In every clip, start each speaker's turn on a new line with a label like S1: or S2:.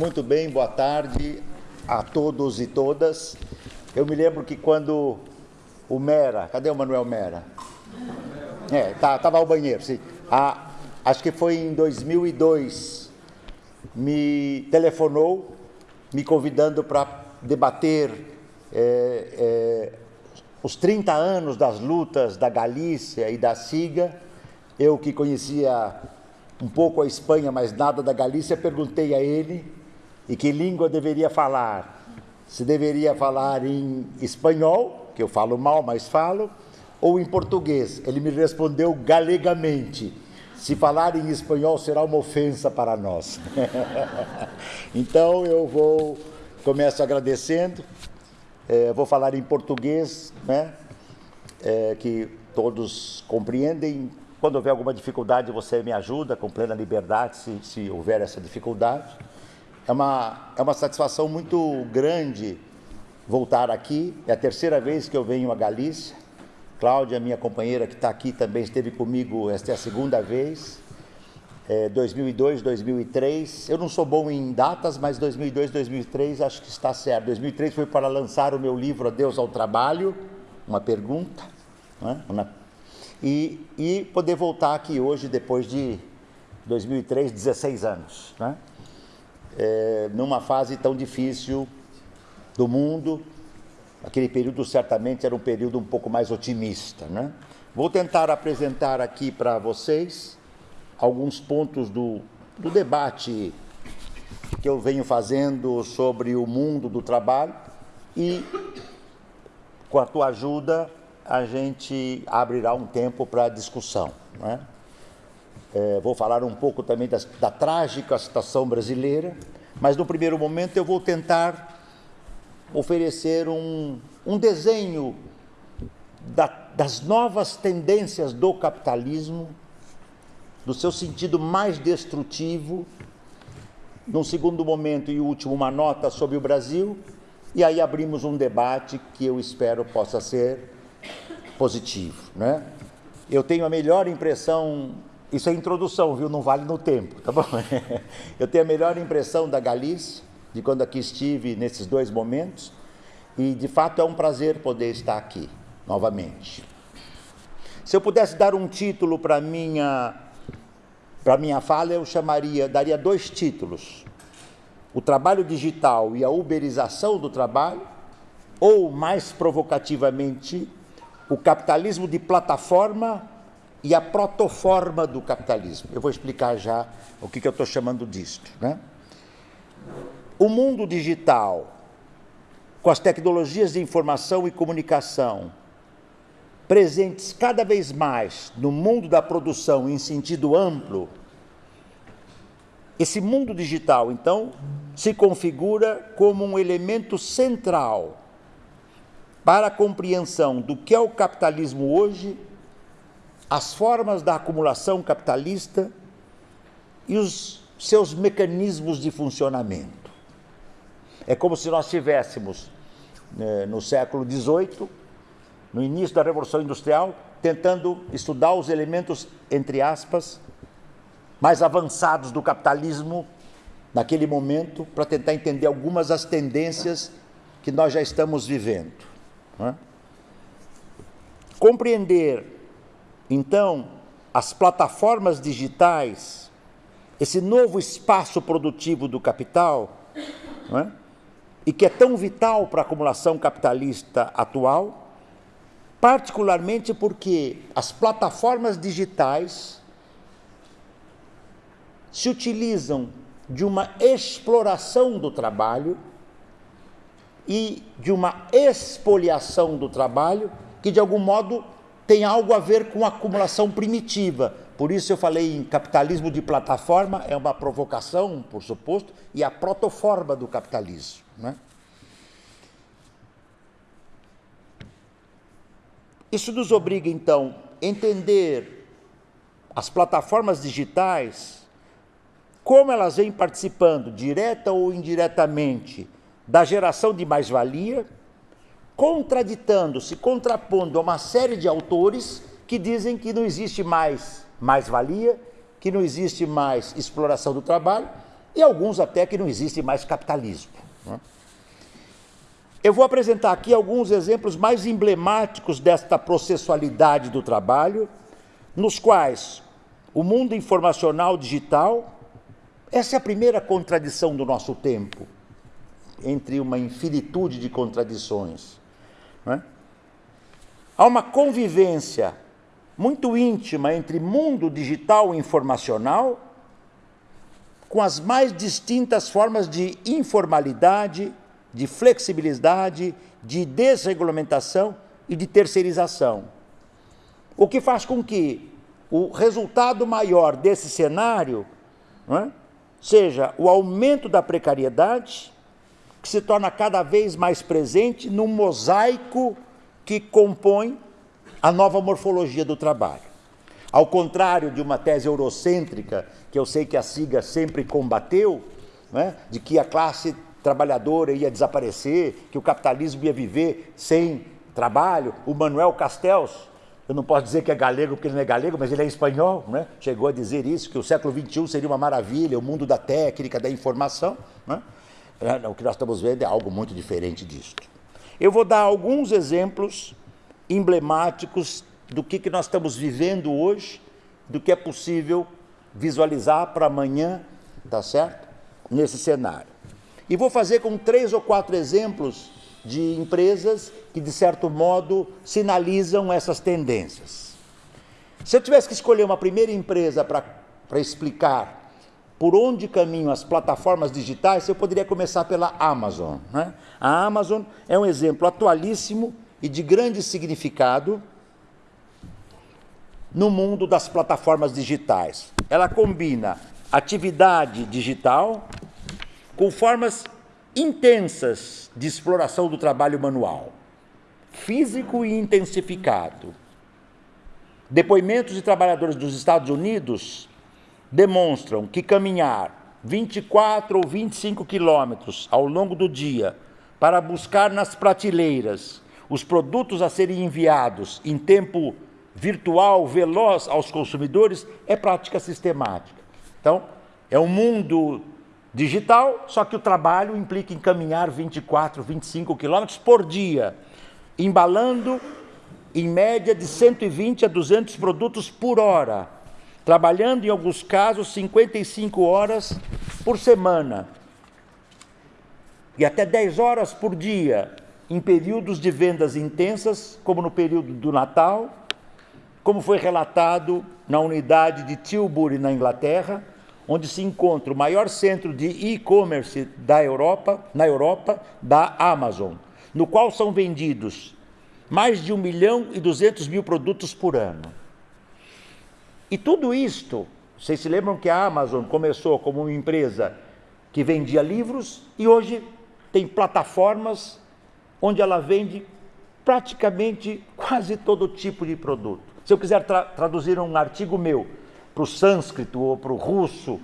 S1: Muito bem, boa tarde a todos e todas. Eu me lembro que quando o Mera, cadê o Manuel Mera? É, tá, tava ao banheiro, sim. Acho que foi em 2002, me telefonou, me convidando para debater é, é, os 30 anos das lutas da Galícia e da Siga. Eu que conhecia um pouco a Espanha, mas nada da Galícia, perguntei a ele e que língua deveria falar. Se deveria falar em espanhol, que eu falo mal, mas falo, ou em português. Ele me respondeu galegamente. Se falar em espanhol será uma ofensa para nós. então eu vou, começo agradecendo, é, vou falar em português, né? É, que todos compreendem. Quando houver alguma dificuldade, você me ajuda com plena liberdade, se, se houver essa dificuldade. É uma, é uma satisfação muito grande voltar aqui. É a terceira vez que eu venho a Galícia. Cláudia, minha companheira que está aqui, também esteve comigo, esta é a segunda vez. É, 2002, 2003. Eu não sou bom em datas, mas 2002, 2003 acho que está certo. 2003 foi para lançar o meu livro Adeus ao Trabalho, uma pergunta. Né? E, e poder voltar aqui hoje, depois de 2003, 16 anos. Né? É, numa fase tão difícil do mundo, Aquele período certamente era um período um pouco mais otimista. Né? Vou tentar apresentar aqui para vocês alguns pontos do, do debate que eu venho fazendo sobre o mundo do trabalho e, com a tua ajuda, a gente abrirá um tempo para discussão. Né? É, vou falar um pouco também da, da trágica situação brasileira, mas no primeiro momento eu vou tentar oferecer um, um desenho da, das novas tendências do capitalismo, do seu sentido mais destrutivo. Num segundo momento e último, uma nota sobre o Brasil, e aí abrimos um debate que eu espero possa ser positivo. Né? Eu tenho a melhor impressão, isso é introdução, viu? Não vale no tempo, tá bom? Eu tenho a melhor impressão da Galícia, de quando aqui estive nesses dois momentos. E de fato é um prazer poder estar aqui novamente. Se eu pudesse dar um título para minha para minha fala, eu chamaria, daria dois títulos: o trabalho digital e a uberização do trabalho, ou mais provocativamente, o capitalismo de plataforma e a protoforma do capitalismo. Eu vou explicar já o que, que eu estou chamando disto. Né? O mundo digital, com as tecnologias de informação e comunicação, presentes cada vez mais no mundo da produção em sentido amplo, esse mundo digital, então, se configura como um elemento central para a compreensão do que é o capitalismo hoje, as formas da acumulação capitalista e os seus mecanismos de funcionamento. É como se nós tivéssemos, né, no século XVIII, no início da Revolução Industrial, tentando estudar os elementos, entre aspas, mais avançados do capitalismo naquele momento, para tentar entender algumas das tendências que nós já estamos vivendo. É? Compreender, então, as plataformas digitais, esse novo espaço produtivo do capital, é? e que é tão vital para a acumulação capitalista atual, particularmente porque as plataformas digitais se utilizam de uma exploração do trabalho e de uma expoliação do trabalho que, de algum modo, tem algo a ver com a acumulação primitiva. Por isso eu falei em capitalismo de plataforma, é uma provocação, por suposto, e a protoforma do capitalismo. Né? Isso nos obriga, então, a entender as plataformas digitais, como elas vêm participando, direta ou indiretamente, da geração de mais-valia, contraditando-se, contrapondo a uma série de autores que dizem que não existe mais mais-valia, que não existe mais exploração do trabalho, e alguns até que não existe mais capitalismo. Né? Eu vou apresentar aqui alguns exemplos mais emblemáticos desta processualidade do trabalho, nos quais o mundo informacional digital, essa é a primeira contradição do nosso tempo, entre uma infinitude de contradições. Né? Há uma convivência muito íntima entre mundo digital e informacional, com as mais distintas formas de informalidade, de flexibilidade, de desregulamentação e de terceirização. O que faz com que o resultado maior desse cenário é, seja o aumento da precariedade, que se torna cada vez mais presente no mosaico que compõe a nova morfologia do trabalho. Ao contrário de uma tese eurocêntrica, que eu sei que a SIGA sempre combateu, né, de que a classe trabalhadora ia desaparecer, que o capitalismo ia viver sem trabalho, o Manuel Castells, eu não posso dizer que é galego porque ele não é galego, mas ele é espanhol, né? chegou a dizer isso, que o século XXI seria uma maravilha, o mundo da técnica, da informação. Né? É, o que nós estamos vendo é algo muito diferente disso. Eu vou dar alguns exemplos emblemáticos do que, que nós estamos vivendo hoje, do que é possível visualizar para amanhã, tá certo? Nesse cenário. E vou fazer com três ou quatro exemplos de empresas que, de certo modo, sinalizam essas tendências. Se eu tivesse que escolher uma primeira empresa para explicar por onde caminham as plataformas digitais, eu poderia começar pela Amazon. Né? A Amazon é um exemplo atualíssimo e de grande significado no mundo das plataformas digitais. Ela combina atividade digital com formas intensas de exploração do trabalho manual, físico e intensificado. Depoimentos de trabalhadores dos Estados Unidos demonstram que caminhar 24 ou 25 quilômetros ao longo do dia para buscar nas prateleiras os produtos a serem enviados em tempo virtual, veloz aos consumidores, é prática sistemática. Então, é um mundo digital, só que o trabalho implica em caminhar 24, 25 quilômetros por dia, embalando em média de 120 a 200 produtos por hora, trabalhando em alguns casos 55 horas por semana e até 10 horas por dia, em períodos de vendas intensas, como no período do Natal, como foi relatado na unidade de Tilbury, na Inglaterra, onde se encontra o maior centro de e-commerce da Europa, na Europa, da Amazon, no qual são vendidos mais de 1 milhão e 200 mil produtos por ano. E tudo isto, vocês se lembram que a Amazon começou como uma empresa que vendia livros e hoje tem plataformas onde ela vende praticamente quase todo tipo de produto. Se eu quiser tra traduzir um artigo meu para o sânscrito ou para o russo,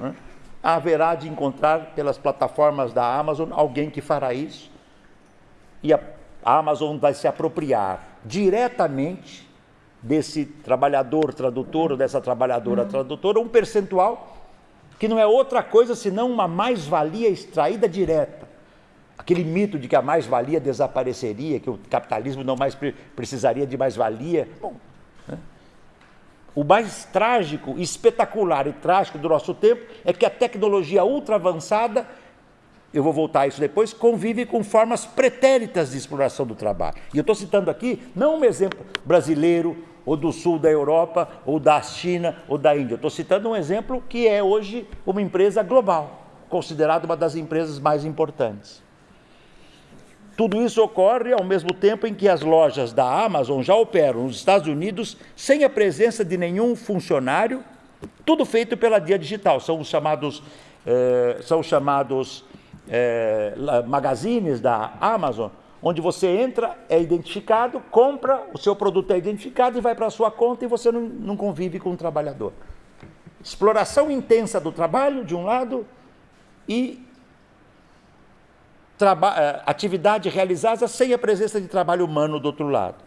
S1: né, haverá de encontrar pelas plataformas da Amazon alguém que fará isso e a, a Amazon vai se apropriar diretamente desse trabalhador tradutor ou dessa trabalhadora tradutora um percentual que não é outra coisa senão uma mais-valia extraída direta aquele mito de que a mais-valia desapareceria, que o capitalismo não mais precisaria de mais-valia. Bom, né? O mais trágico, espetacular e trágico do nosso tempo é que a tecnologia ultra avançada, eu vou voltar a isso depois, convive com formas pretéritas de exploração do trabalho. E eu estou citando aqui não um exemplo brasileiro, ou do sul da Europa, ou da China, ou da Índia. Estou citando um exemplo que é hoje uma empresa global, considerada uma das empresas mais importantes. Tudo isso ocorre ao mesmo tempo em que as lojas da Amazon já operam nos Estados Unidos sem a presença de nenhum funcionário, tudo feito pela Dia Digital. São os chamados, eh, são chamados eh, magazines da Amazon, onde você entra, é identificado, compra, o seu produto é identificado e vai para a sua conta e você não, não convive com o trabalhador. Exploração intensa do trabalho, de um lado, e eh, atividade realizada sem a presença de trabalho humano do outro lado.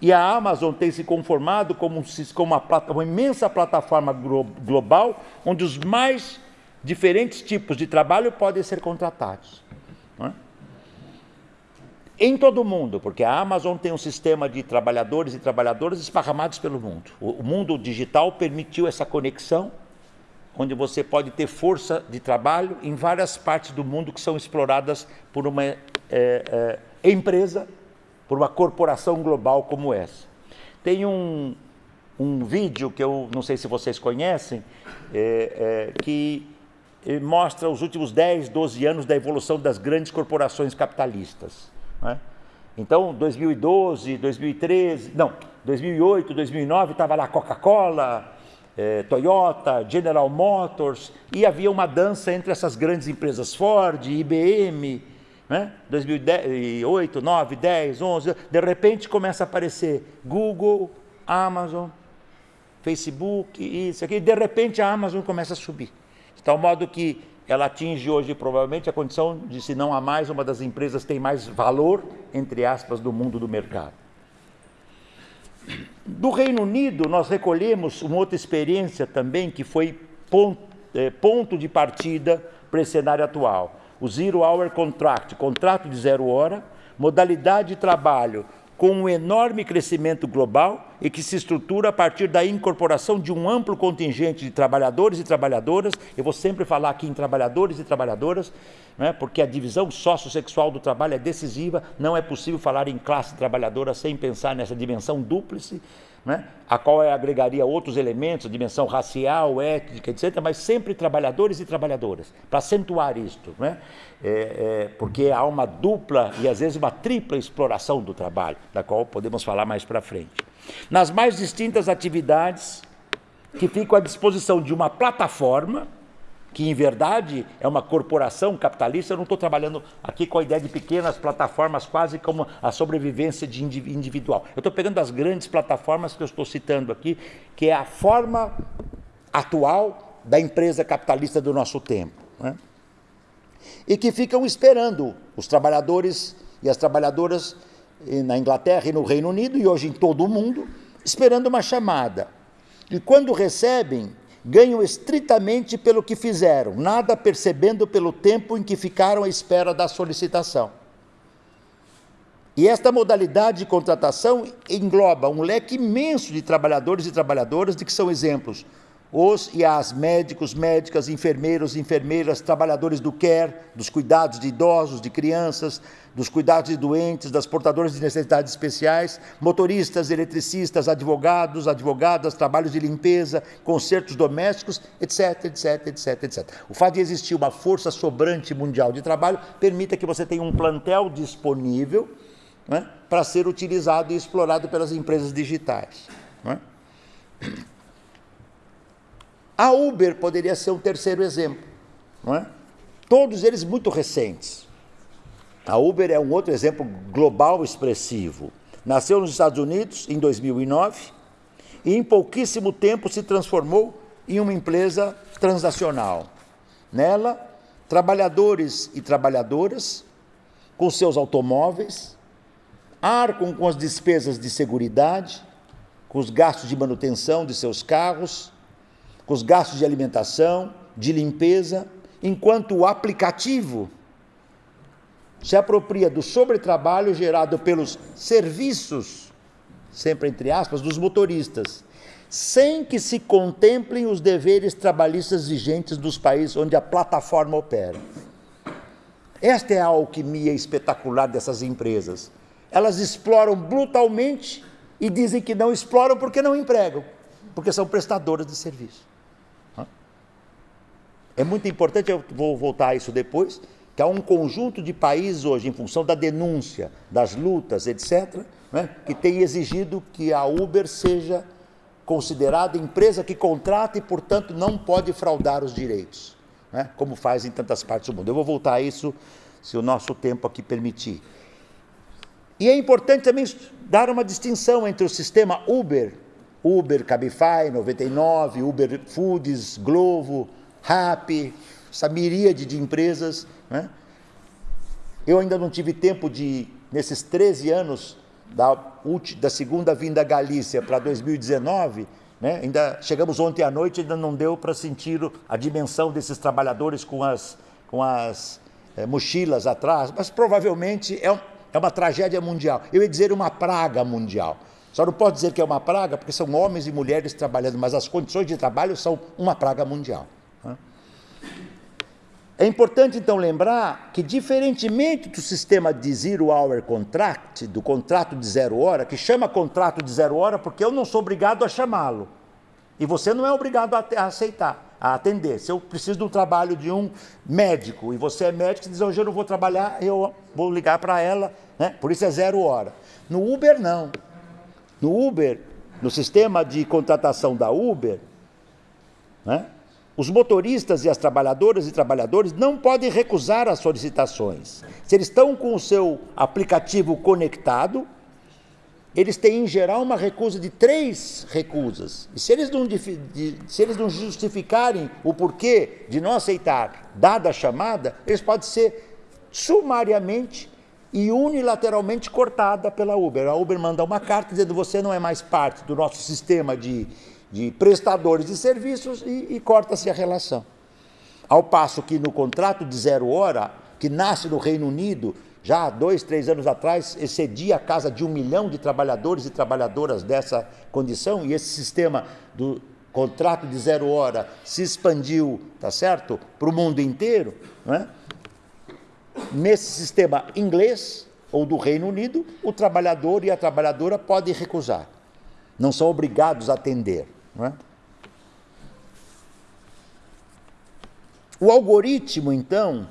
S1: E a Amazon tem se conformado como, como uma, uma, imensa plataforma global, onde os mais diferentes tipos de trabalho podem ser contratados. É? Em todo o mundo, porque a Amazon tem um sistema de trabalhadores e trabalhadoras esparramados pelo mundo. O mundo digital permitiu essa conexão, onde você pode ter força de trabalho em várias partes do mundo que são exploradas por uma é, é, empresa, por uma corporação global como essa. Tem um, um vídeo que eu não sei se vocês conhecem, é, é que mostra os últimos 10, 12 anos da evolução das grandes corporações capitalistas. Né? Então, 2012, 2013, não, 2008, 2009 estava lá Coca-Cola, eh, Toyota, General Motors, e havia uma dança entre essas grandes empresas, Ford, IBM, né? 2008, 9, 10, 11, de repente começa a aparecer Google, Amazon, Facebook, isso aqui, de repente a Amazon começa a subir. De tal modo que ela atinge hoje provavelmente a condição de, se não a mais, uma das empresas tem mais valor, entre aspas, do mundo do mercado. Do Reino Unido, nós recolhemos uma outra experiência também que foi ponto, é, ponto de partida para esse cenário atual. O Zero Hour Contract, contrato de zero hora, modalidade de trabalho com um enorme crescimento global e que se estrutura a partir da incorporação de um amplo contingente de trabalhadores e trabalhadoras. Eu vou sempre falar aqui em trabalhadores e trabalhadoras, né, porque a divisão sociossexual do trabalho é decisiva. Não é possível falar em classe trabalhadora sem pensar nessa dimensão dúplice né? a qual agregaria outros elementos, dimensão racial, étnica, etc., mas sempre trabalhadores e trabalhadoras, para acentuar isto, né? É, é, porque há uma dupla e às vezes uma tripla exploração do trabalho, da qual podemos falar mais para frente. Nas mais distintas atividades que ficam à disposição de uma plataforma, que em verdade é uma corporação capitalista. Eu não estou trabalhando aqui com a ideia de pequenas plataformas, quase como a sobrevivência de individual. Eu estou pegando as grandes plataformas que eu estou citando aqui, que é a forma atual da empresa capitalista do nosso tempo. Né? E que ficam esperando os trabalhadores e as trabalhadoras na Inglaterra e no Reino Unido, e hoje em todo o mundo, esperando uma chamada. E quando recebem, ganham estritamente pelo que fizeram, nada percebendo pelo tempo em que ficaram à espera da solicitação. E esta modalidade de contratação engloba um leque imenso de trabalhadores e trabalhadoras de que são exemplos os e as médicos, médicas, enfermeiros, enfermeiras, trabalhadores do care, dos cuidados de idosos, de crianças, dos cuidados de doentes, das portadoras de necessidades especiais, motoristas, eletricistas, advogados, advogadas, trabalhos de limpeza, concertos domésticos, etc, etc, etc, etc. O fato de existir uma força sobrante mundial de trabalho permite que você tenha um plantel disponível né, para ser utilizado e explorado pelas empresas digitais. Né? A Uber poderia ser um terceiro exemplo, não é? Todos eles muito recentes. A Uber é um outro exemplo global expressivo. Nasceu nos Estados Unidos em 2009 e em pouquíssimo tempo se transformou em uma empresa transnacional. Nela, trabalhadores e trabalhadoras com seus automóveis arcam com as despesas de segurança, com os gastos de manutenção de seus carros com os gastos de alimentação, de limpeza, enquanto o aplicativo se apropria do sobretrabalho gerado pelos serviços, sempre entre aspas, dos motoristas, sem que se contemplem os deveres trabalhistas vigentes dos países onde a plataforma opera. Esta é a alquimia espetacular dessas empresas. Elas exploram brutalmente e dizem que não exploram porque não empregam, porque são prestadoras de serviço. É muito importante, eu vou voltar a isso depois, que há um conjunto de países hoje, em função da denúncia, das lutas, etc., né, que tem exigido que a Uber seja considerada empresa que contrata e, portanto, não pode fraudar os direitos, né, como faz em tantas partes do mundo. Eu vou voltar a isso se o nosso tempo aqui permitir. E é importante também dar uma distinção entre o sistema Uber, Uber, Cabify, 99, Uber Foods, Glovo, RAP, essa miríade de empresas. Né? Eu ainda não tive tempo de, nesses 13 anos da, da segunda vinda à Galícia para 2019, Né? Ainda chegamos ontem à noite, ainda não deu para sentir a dimensão desses trabalhadores com as, com as é, mochilas atrás, mas provavelmente é, um, é uma tragédia mundial. Eu ia dizer uma praga mundial. Só não posso dizer que é uma praga, porque são homens e mulheres trabalhando, mas as condições de trabalho são uma praga mundial. Né? É importante então lembrar que, diferentemente do sistema de zero hour contract, do contrato de zero hora, que chama contrato de zero hora porque eu não sou obrigado a chamá-lo. E você não é obrigado a, aceitar, a atender. Se eu preciso do trabalho de um médico e você é médico e diz, hoje eu não vou trabalhar, eu vou ligar para ela, né? por isso é zero hora. No Uber, não. No Uber, no sistema de contratação da Uber, né? Os motoristas e as trabalhadoras e trabalhadores não podem recusar as solicitações. Se eles estão com o seu aplicativo conectado, eles têm em geral uma recusa de três recusas. E se eles não, se eles não justificarem o porquê de não aceitar dada a chamada, eles podem ser sumariamente e unilateralmente cortada pela Uber. A Uber manda uma carta dizendo você não é mais parte do nosso sistema de de prestadores de serviços e, e corta-se a relação. Ao passo que no contrato de zero hora, que nasce no Reino Unido, já há dois, três anos atrás, excedia a casa de um milhão de trabalhadores e trabalhadoras dessa condição, e esse sistema do contrato de zero hora se expandiu, tá certo, para o mundo inteiro, não é? Nesse sistema inglês ou do Reino Unido, o trabalhador e a trabalhadora podem recusar, não são obrigados a atender. É? O algoritmo, então,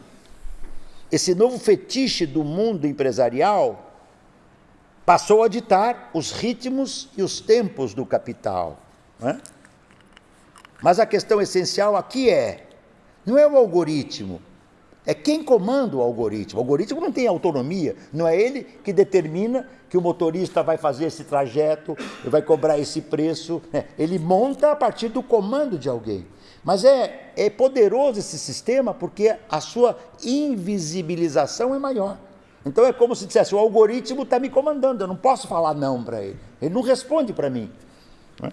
S1: esse novo fetiche do mundo empresarial, passou a ditar os ritmos e os tempos do capital. É? Mas a questão essencial aqui é: não é o algoritmo, é quem comanda o algoritmo. O algoritmo não tem autonomia, não é ele que determina que o motorista vai fazer esse trajeto, vai cobrar esse preço. É, ele monta a partir do comando de alguém. Mas é, é poderoso esse sistema porque a sua invisibilização é maior. Então é como se dissesse: o algoritmo está me comandando, eu não posso falar não para ele. Ele não responde para mim. É?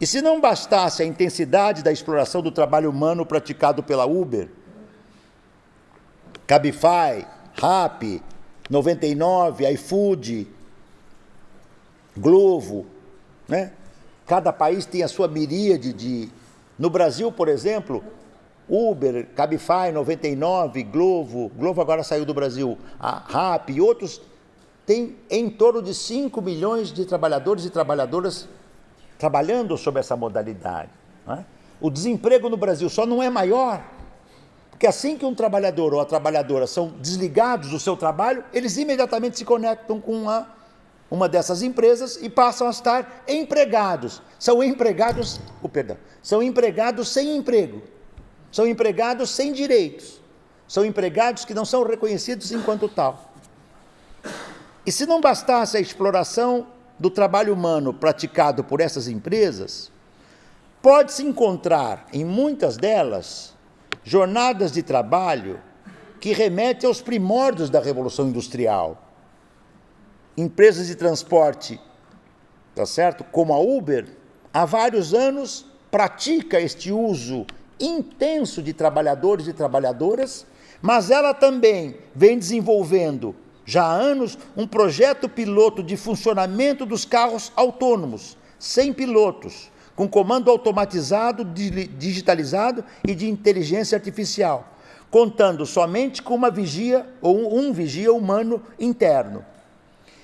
S1: E se não bastasse a intensidade da exploração do trabalho humano praticado pela Uber, Cabify, Rap, 99, iFood, Glovo, né? Cada país tem a sua miríade de... No Brasil, por exemplo, Uber, Cabify, 99, Glovo, Glovo agora saiu do Brasil, a Rap e outros tem em torno de 5 milhões de trabalhadores e trabalhadoras trabalhando sob essa modalidade. Né? O desemprego no Brasil só não é maior porque assim que um trabalhador ou a trabalhadora são desligados do seu trabalho, eles imediatamente se conectam com uma, uma dessas empresas e passam a estar empregados. São empregados, oh, perdão, são empregados sem emprego. São empregados sem direitos. São empregados que não são reconhecidos enquanto tal. E se não bastasse a exploração do trabalho humano praticado por essas empresas, pode-se encontrar em muitas delas jornadas de trabalho que remetem aos primórdios da Revolução Industrial. Empresas de transporte, tá certo? Como a Uber, há vários anos pratica este uso intenso de trabalhadores e trabalhadoras, mas ela também vem desenvolvendo já há anos um projeto piloto de funcionamento dos carros autônomos, sem pilotos, com comando automatizado, digitalizado e de inteligência artificial, contando somente com uma vigia ou um vigia humano interno.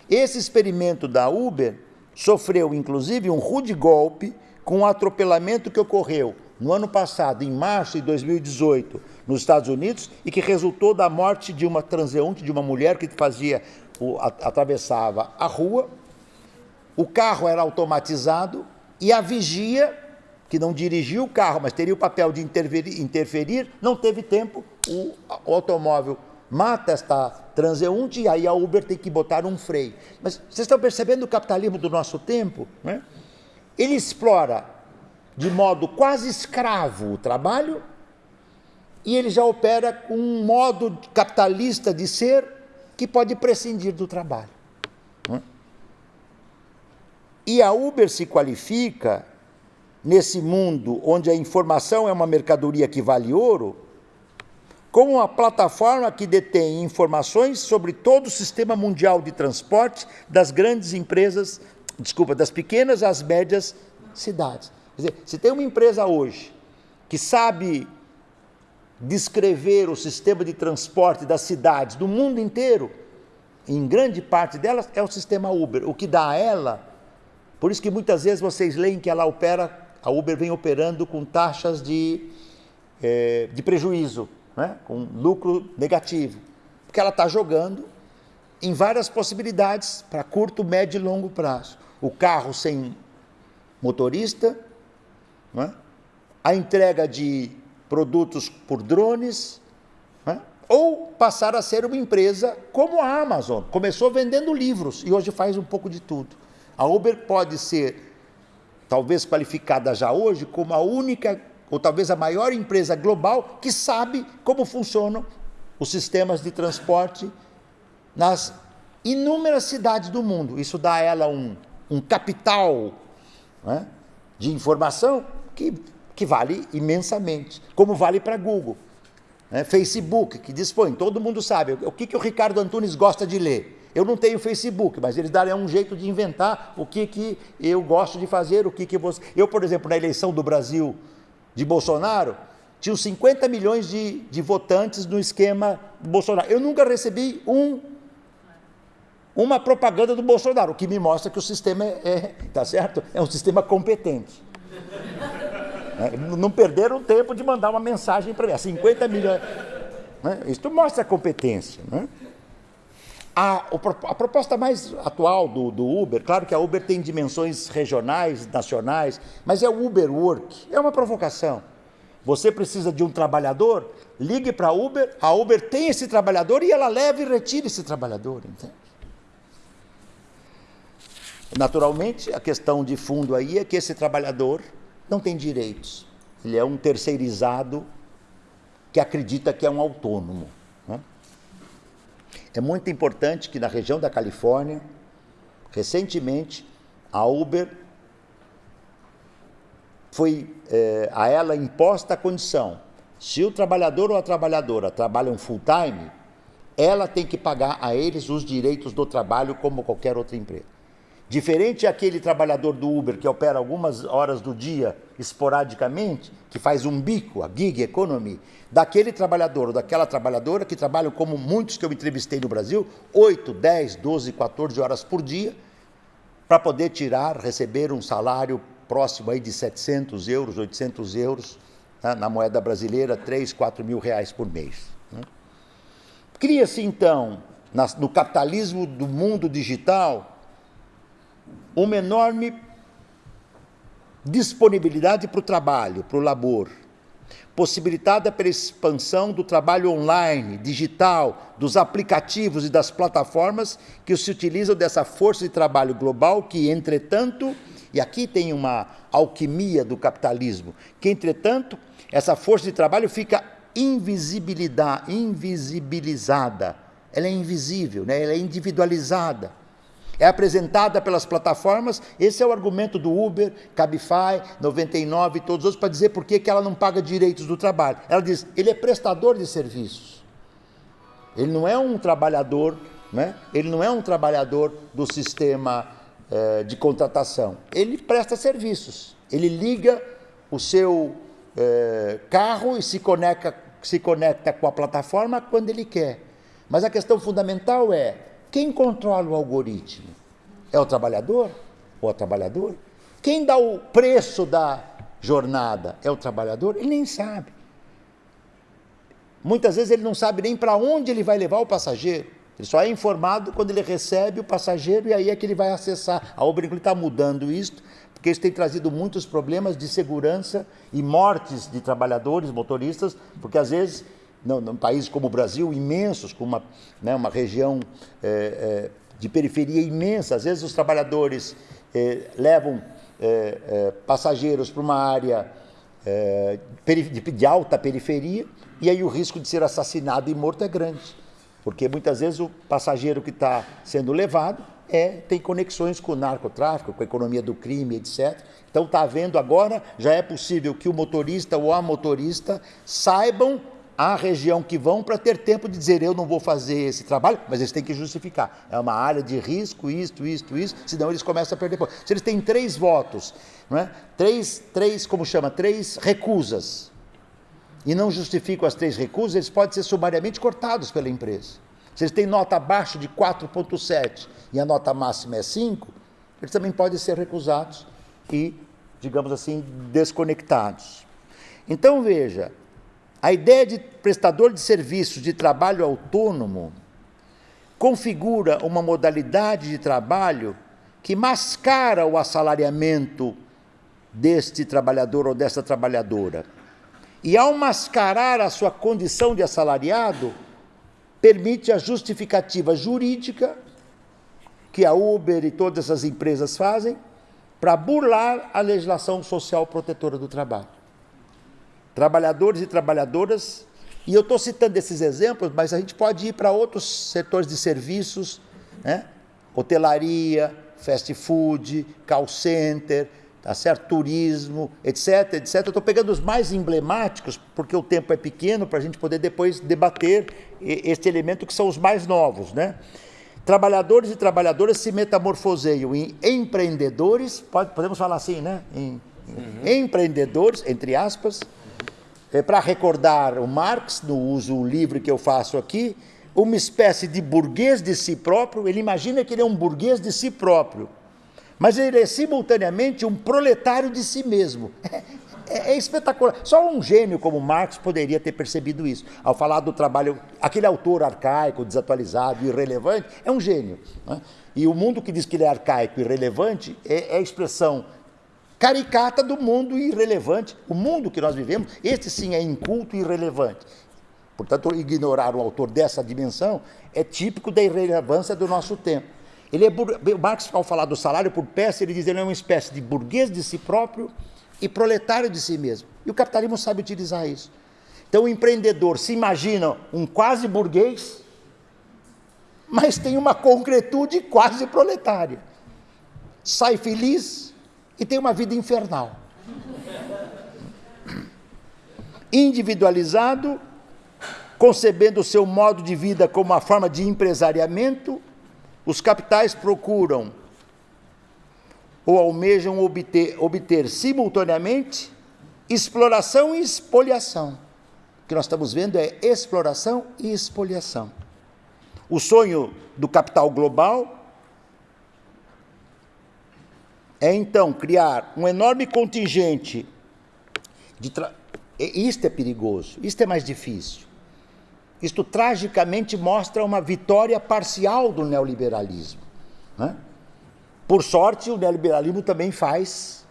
S1: Esse experimento da Uber sofreu inclusive um rude golpe com o atropelamento que ocorreu no ano passado, em março de 2018, nos Estados Unidos, e que resultou da morte de uma transeunte, de uma mulher que fazia, atravessava a rua. O carro era automatizado, e a vigia, que não dirigiu o carro, mas teria o papel de interferir, interferir não teve tempo, o, o automóvel mata esta transeunte e aí a Uber tem que botar um freio. Mas vocês estão percebendo o capitalismo do nosso tempo? Né? Ele explora de modo quase escravo o trabalho e ele já opera com um modo capitalista de ser que pode prescindir do trabalho. E a Uber se qualifica nesse mundo onde a informação é uma mercadoria que vale ouro, como uma plataforma que detém informações sobre todo o sistema mundial de transporte das grandes empresas, desculpa, das pequenas às médias cidades. Quer dizer, se tem uma empresa hoje que sabe descrever o sistema de transporte das cidades do mundo inteiro, em grande parte delas, é o sistema Uber. O que dá a ela, por isso que muitas vezes vocês leem que ela opera, a Uber vem operando com taxas de, é, de prejuízo, né? com lucro negativo. Porque ela está jogando em várias possibilidades para curto, médio e longo prazo. O carro sem motorista, é? a entrega de produtos por drones, né? ou passar a ser uma empresa como a Amazon. Começou vendendo livros e hoje faz um pouco de tudo. A Uber pode ser, talvez qualificada já hoje, como a única, ou talvez a maior empresa global que sabe como funcionam os sistemas de transporte nas inúmeras cidades do mundo. Isso dá a ela um, um capital né, de informação que que vale imensamente, como vale para Google. Né? Facebook, que dispõe, todo mundo sabe, o que, que o Ricardo Antunes gosta de ler. Eu não tenho Facebook, mas eles darem um jeito de inventar o que, que eu gosto de fazer, o que, que você... Eu, por exemplo, na eleição do Brasil de Bolsonaro, tinha 50 milhões de, de votantes no esquema Bolsonaro. Eu nunca recebi um uma propaganda do Bolsonaro, o que me mostra que o sistema é, é tá certo? É um sistema competente. Né? Não perderam tempo de mandar uma mensagem para mim. 50 milhões. Né? Isso mostra a competência. Né? A, a, proposta mais atual do, do, Uber, claro que a Uber tem dimensões regionais, nacionais, mas é o Uber Work, é uma provocação. Você precisa de um trabalhador, ligue para a Uber, a Uber tem esse trabalhador e ela leva e retira esse trabalhador. Entende? Naturalmente, a questão de fundo aí é que esse trabalhador não tem direitos. Ele é um terceirizado que acredita que é um autônomo. É muito importante que na região da Califórnia, recentemente, a Uber foi é, a ela imposta a condição: se o trabalhador ou a trabalhadora trabalham full time, ela tem que pagar a eles os direitos do trabalho como qualquer outra empresa. Diferente aquele trabalhador do Uber que opera algumas horas do dia esporadicamente, que faz um bico, a gig economy, daquele trabalhador ou daquela trabalhadora que trabalham como muitos que eu entrevistei no Brasil, 8, 10, 12, 14 horas por dia, para poder tirar, receber um salário próximo aí de 700 euros, 800 euros, né, na moeda brasileira, 3, 4 mil reais por mês. Né? Cria-se então, no capitalismo do mundo digital, uma enorme disponibilidade para o trabalho, para o labor, possibilitada pela expansão do trabalho online, digital, dos aplicativos e das plataformas que se utilizam dessa força de trabalho global que, entretanto, e aqui tem uma alquimia do capitalismo, que, entretanto, essa força de trabalho fica invisibilizada, ela é invisível, né? ela é individualizada é apresentada pelas plataformas. Esse é o argumento do Uber, Cabify, 99 e todos os outros para dizer por que ela não paga direitos do trabalho. Ela diz: ele é prestador de serviços. Ele não é um trabalhador, né? ele não é um trabalhador do sistema eh, de contratação. Ele presta serviços. Ele liga o seu eh, carro e se conecta, se conecta com a plataforma quando ele quer. Mas a questão fundamental é quem controla o algoritmo? É o trabalhador ou a trabalhadora? Quem dá o preço da jornada? É o trabalhador? Ele nem sabe. Muitas vezes ele não sabe nem para onde ele vai levar o passageiro. Ele só é informado quando ele recebe o passageiro e aí é que ele vai acessar. A Uber está mudando isso, porque isso tem trazido muitos problemas de segurança e mortes de trabalhadores, motoristas, porque às vezes não, num país como o Brasil, imensos, com uma, né, uma região é, é, de periferia imensa, às vezes os trabalhadores é, levam é, é, passageiros para uma área é, de, de alta periferia e aí o risco de ser assassinado e morto é grande, porque muitas vezes o passageiro que está sendo levado é, tem conexões com o narcotráfico, com a economia do crime, etc. Então está havendo agora, já é possível que o motorista ou a motorista saibam a região que vão para ter tempo de dizer eu não vou fazer esse trabalho, mas eles têm que justificar. É uma área de risco, isto, isto, isto, senão eles começam a perder pontos. Se eles têm três votos, não é? três, três, como chama, três recusas, e não justificam as três recusas, eles podem ser sumariamente cortados pela empresa. Se eles têm nota abaixo de 4,7 e a nota máxima é 5, eles também podem ser recusados e, digamos assim, desconectados. Então veja, a ideia de prestador de serviços de trabalho autônomo configura uma modalidade de trabalho que mascara o assalariamento deste trabalhador ou dessa trabalhadora. E ao mascarar a sua condição de assalariado, permite a justificativa jurídica que a Uber e todas essas empresas fazem para burlar a legislação social protetora do trabalho trabalhadores e trabalhadoras, e eu estou citando esses exemplos, mas a gente pode ir para outros setores de serviços, né? hotelaria, fast food, call center, tá certo? turismo, etc, etc. Eu estou pegando os mais emblemáticos, porque o tempo é pequeno, para a gente poder depois debater este elemento que são os mais novos. Né? Trabalhadores e trabalhadoras se metamorfoseiam em empreendedores, pode, podemos falar assim, né? Em, uhum. Empreendedores, entre aspas, é, para recordar o Marx, no uso livre que eu faço aqui, uma espécie de burguês de si próprio, ele imagina que ele é um burguês de si próprio, mas ele é simultaneamente um proletário de si mesmo. É, é, espetacular. Só um gênio como Marx poderia ter percebido isso. Ao falar do trabalho, aquele autor arcaico, desatualizado, irrelevante, é um gênio. Né? E o mundo que diz que ele é arcaico e irrelevante é, é a expressão caricata do mundo irrelevante. O mundo que nós vivemos, este sim é inculto e irrelevante. Portanto, ignorar o autor dessa dimensão é típico da irrelevância do nosso tempo. Ele é, Marx, ao falar do salário por peça, ele diz que ele é uma espécie de burguês de si próprio e proletário de si mesmo. E o capitalismo sabe utilizar isso. Então, o empreendedor se imagina um quase burguês, mas tem uma concretude quase proletária. Sai feliz, e tem uma vida infernal. Individualizado, concebendo o seu modo de vida como uma forma de empresariamento, os capitais procuram ou almejam obter, obter simultaneamente exploração e expoliação. O que nós estamos vendo é exploração e expoliação. O sonho do capital global é então criar um enorme contingente de. Tra... Isto é perigoso, isto é mais difícil. Isto tragicamente mostra uma vitória parcial do neoliberalismo. Né? Por sorte, o neoliberalismo também faz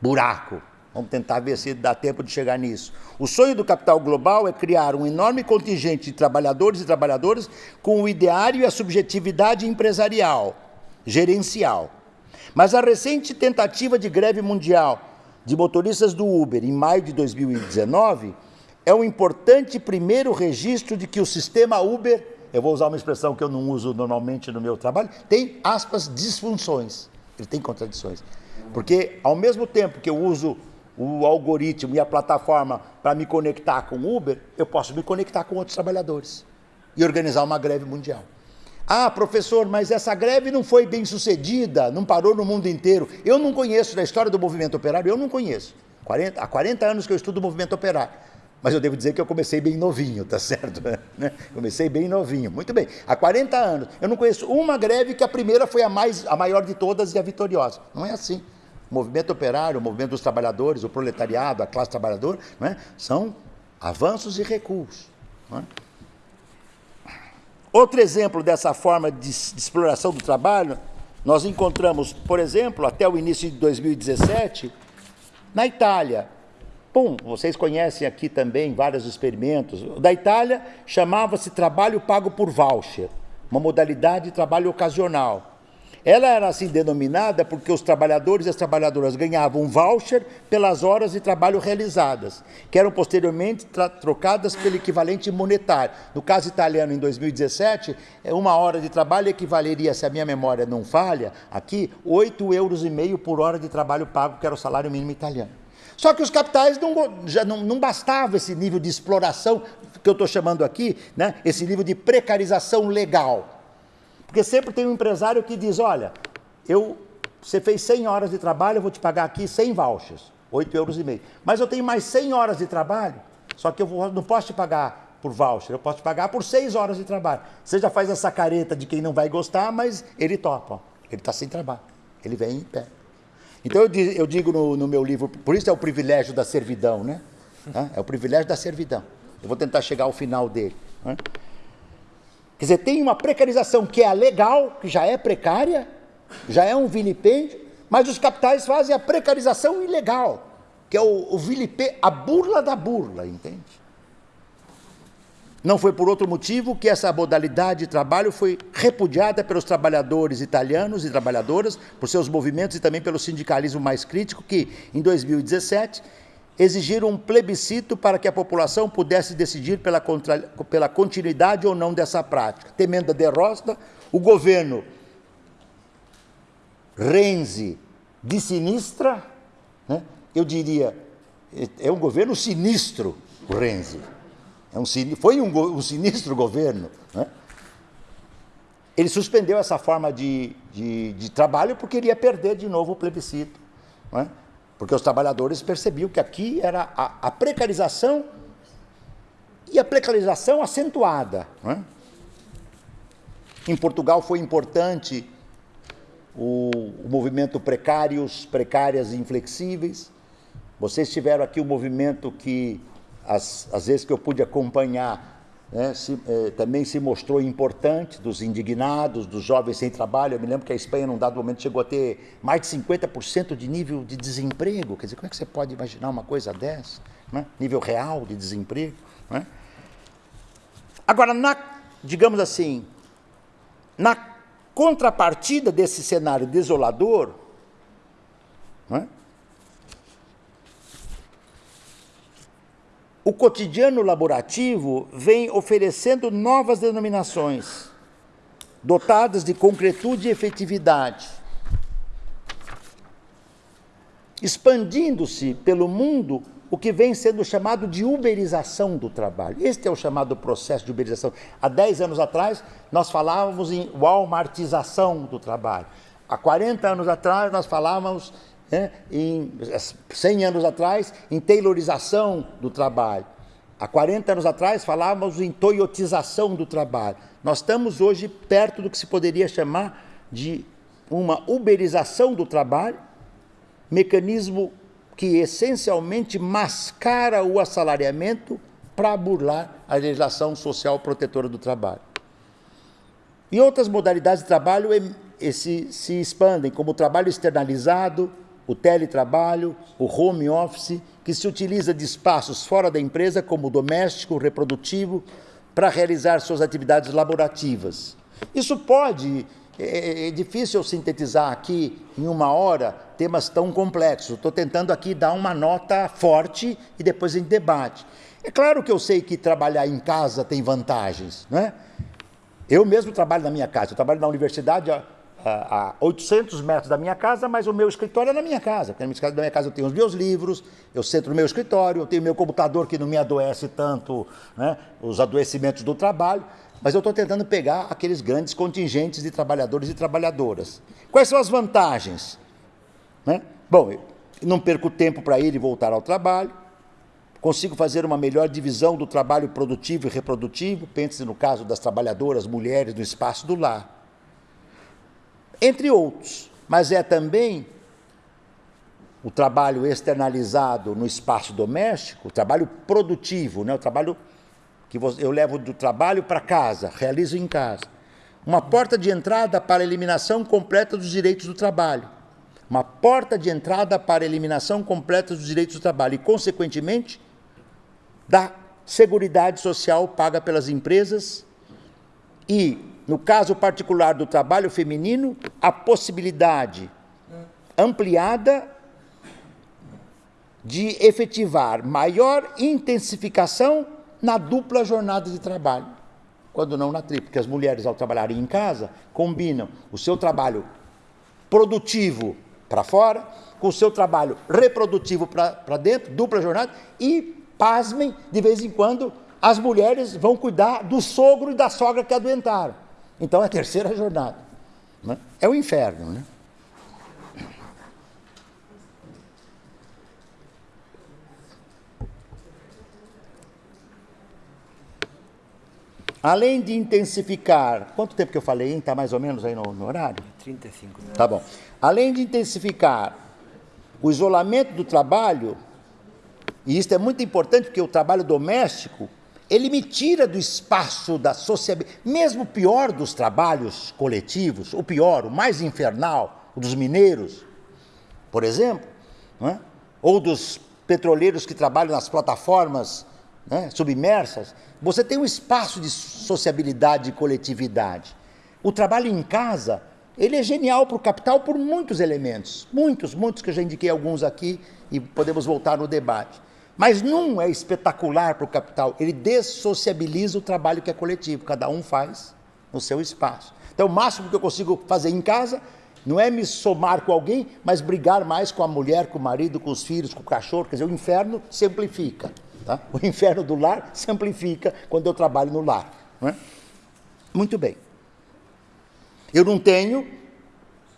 S1: buraco. Vamos tentar ver se dá tempo de chegar nisso. O sonho do capital global é criar um enorme contingente de trabalhadores e trabalhadoras com o ideário e a subjetividade empresarial, gerencial. Mas a recente tentativa de greve mundial de motoristas do Uber em maio de 2019 é um importante primeiro registro de que o sistema Uber, eu vou usar uma expressão que eu não uso normalmente no meu trabalho, tem aspas disfunções, ele tem contradições. Porque ao mesmo tempo que eu uso o algoritmo e a plataforma para me conectar com o Uber, eu posso me conectar com outros trabalhadores e organizar uma greve mundial. Ah, professor, mas essa greve não foi bem sucedida, não parou no mundo inteiro. Eu não conheço da história do movimento operário, eu não conheço. 40, há 40 anos que eu estudo o movimento operário. Mas eu devo dizer que eu comecei bem novinho, tá certo? Né? Comecei bem novinho. Muito bem. Há 40 anos. Eu não conheço uma greve que a primeira foi a, mais, a maior de todas e a vitoriosa. Não é assim. O movimento operário, o movimento dos trabalhadores, o proletariado, a classe trabalhadora, é? são avanços e recuos. É? Outro exemplo dessa forma de, exploração do trabalho, nós encontramos, por exemplo, até o início de 2017, na Itália. Bom, vocês conhecem aqui também vários experimentos. Da Itália chamava-se trabalho pago por voucher, uma modalidade de trabalho ocasional. Ela era assim denominada porque os trabalhadores e as trabalhadoras ganhavam um voucher pelas horas de trabalho realizadas, que eram posteriormente trocadas pelo equivalente monetário. No caso italiano, em 2017, é uma hora de trabalho equivaleria, se a minha memória não falha, aqui, 8,5 euros por hora de trabalho pago, que era o salário mínimo italiano. Só que os capitais não, já não, não bastava esse nível de exploração que eu estou chamando aqui, né, esse nível de precarização legal. Porque sempre tem um empresário que diz, olha, eu, você fez 100 horas de trabalho, eu vou te pagar aqui 100 vouchers, 8 euros e meio. Mas eu tenho mais 100 horas de trabalho, só que eu vou, não posso te pagar por voucher, eu posso te pagar por 6 horas de trabalho. Você já faz essa careta de quem não vai gostar, mas ele topa, ele está sem trabalho, ele vem em pé. Então eu, eu digo no, no, meu livro, por isso é o privilégio da servidão, né? É o privilégio da servidão. Eu vou tentar chegar ao final dele. Né? Quer dizer, tem uma precarização que é legal, que já é precária, já é um vilipêndio, mas os capitais fazem a precarização ilegal, que é o, o a burla da burla, entende? Não foi por outro motivo que essa modalidade de trabalho foi repudiada pelos trabalhadores italianos e trabalhadoras, por seus movimentos e também pelo sindicalismo mais crítico, que, em 2017, exigiram um plebiscito para que a população pudesse decidir pela, contra, pela continuidade ou não dessa prática. Temendo a derrota, o governo Renzi de sinistra, né? eu diria, é um governo sinistro, o Renzi. É um, foi um, um sinistro governo. Né? Ele suspendeu essa forma de, de, de, trabalho porque iria perder de novo o plebiscito. Né? Porque os trabalhadores percebiam que aqui era a, a precarização e a precarização acentuada. É? Em Portugal foi importante o, o, movimento Precários, Precárias e Inflexíveis. Vocês tiveram aqui o um movimento que, às, às vezes que eu pude acompanhar, né, se, eh, também se mostrou importante, dos indignados, dos jovens sem trabalho. Eu me lembro que a Espanha, num dado momento, chegou a ter mais de 50% de nível de desemprego. Quer dizer, como é que você pode imaginar uma coisa dessa? Né? Nível real de desemprego. Né? Agora, na, digamos assim, na contrapartida desse cenário desolador, né? O cotidiano laborativo vem oferecendo novas denominações, dotadas de concretude e efetividade, expandindo-se pelo mundo o que vem sendo chamado de uberização do trabalho. Este é o chamado processo de uberização. Há 10 anos atrás, nós falávamos em walmartização do trabalho. Há 40 anos atrás, nós falávamos né, em 100 anos atrás, em taylorização do trabalho. Há 40 anos atrás falávamos em toyotização do trabalho. Nós estamos hoje perto do que se poderia chamar de uma uberização do trabalho, mecanismo que essencialmente mascara o assalariamento para burlar a legislação social protetora do trabalho. E outras modalidades de trabalho se, se expandem, como o trabalho externalizado, o teletrabalho, o home office, que se utiliza de espaços fora da empresa, como o doméstico, o reprodutivo, para realizar suas atividades laborativas. Isso pode, é, é, é difícil sintetizar aqui em uma hora temas tão complexos. Estou tentando aqui dar uma nota forte e depois em debate. É claro que eu sei que trabalhar em casa tem vantagens, não é? Eu mesmo trabalho na minha casa, eu trabalho na universidade a 800 metros da minha casa, mas o meu escritório é na minha casa. Na minha casa eu tenho os meus livros, eu sento no meu escritório, eu tenho meu computador que não me adoece tanto, né, os adoecimentos do trabalho, mas eu estou tentando pegar aqueles grandes contingentes de trabalhadores e trabalhadoras. Quais são as vantagens? Né? Bom, não perco tempo para ir e voltar ao trabalho, consigo fazer uma melhor divisão do trabalho produtivo e reprodutivo, pense no caso das trabalhadoras mulheres no espaço do lar entre outros. Mas é também o trabalho externalizado no espaço doméstico, o trabalho produtivo, né? o trabalho que eu levo do trabalho para casa, realizo em casa. Uma porta de entrada para a eliminação completa dos direitos do trabalho. Uma porta de entrada para a eliminação completa dos direitos do trabalho e, consequentemente, da Seguridade Social paga pelas empresas e no caso particular do trabalho feminino, a possibilidade ampliada de efetivar maior intensificação na dupla jornada de trabalho, quando não na tripla, porque as mulheres, ao trabalharem em casa, combinam o seu trabalho produtivo para fora, com o seu trabalho reprodutivo para dentro, dupla jornada, e, pasmem, de vez em quando, as mulheres vão cuidar do sogro e da sogra que adoentaram. Então é a terceira jornada. Né? É o inferno, né? Além de intensificar. Quanto tempo que eu falei, Está mais ou menos aí no, no horário?
S2: 35 minutos.
S1: Tá bom. Além de intensificar o isolamento do trabalho, e isso é muito importante porque o trabalho doméstico, ele me tira do espaço da sociabilidade, mesmo o pior dos trabalhos coletivos, o pior, o mais infernal, o dos mineiros, por exemplo, é? ou dos petroleiros que trabalham nas plataformas né, submersas, você tem um espaço de sociabilidade e coletividade. O trabalho em casa, ele é genial para o capital por muitos elementos, muitos, muitos que eu já indiquei alguns aqui e podemos voltar no debate. Mas num é espetacular para o capital, ele dessociabiliza o trabalho que é coletivo, cada um faz no seu espaço. Então, o máximo que eu consigo fazer em casa não é me somar com alguém, mas brigar mais com a mulher, com o marido, com os filhos, com o cachorro. Quer dizer, o inferno se amplifica. Tá? O inferno do lar se amplifica quando eu trabalho no lar. É? Muito bem. Eu não tenho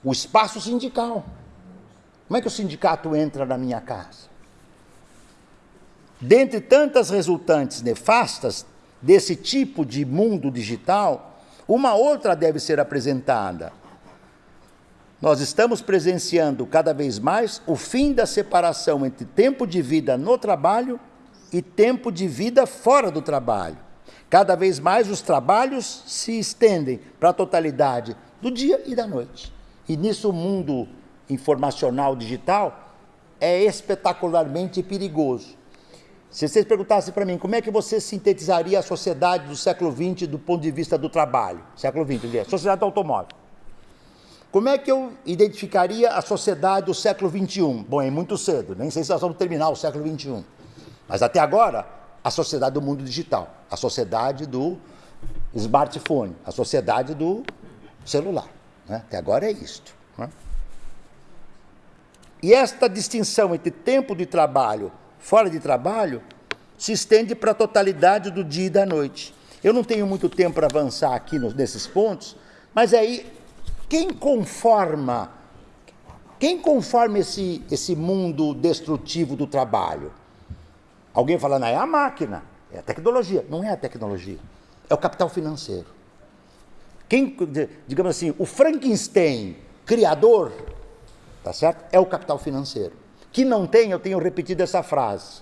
S1: o espaço sindical. Como é que o sindicato entra na minha casa? Dentre tantas resultantes nefastas desse tipo de mundo digital, uma outra deve ser apresentada. Nós estamos presenciando cada vez mais o fim da separação entre tempo de vida no trabalho e tempo de vida fora do trabalho. Cada vez mais os trabalhos se estendem para a totalidade do dia e da noite. E nisso o mundo informacional digital é espetacularmente perigoso. Se vocês perguntassem para mim como é que você sintetizaria a sociedade do século XX do ponto de vista do trabalho, século XX, sociedade do automóvel. Como é que eu identificaria a sociedade do século XXI? Bom, é muito cedo, nem sei se nós vamos terminar o século XXI. Mas até agora, a sociedade do mundo digital, a sociedade do smartphone, a sociedade do celular. Né? Até agora é isto. Né? E esta distinção entre tempo de trabalho fora de trabalho se estende para a totalidade do dia e da noite. Eu não tenho muito tempo para avançar aqui nos, nesses pontos, mas aí, quem conforma, quem conforma esse, esse mundo destrutivo do trabalho? Alguém fala, não, é a máquina, é a tecnologia. Não é a tecnologia, é o capital financeiro. Quem, digamos assim, o Frankenstein, criador, tá certo? É o capital financeiro. Que não tem, eu tenho repetido essa frase,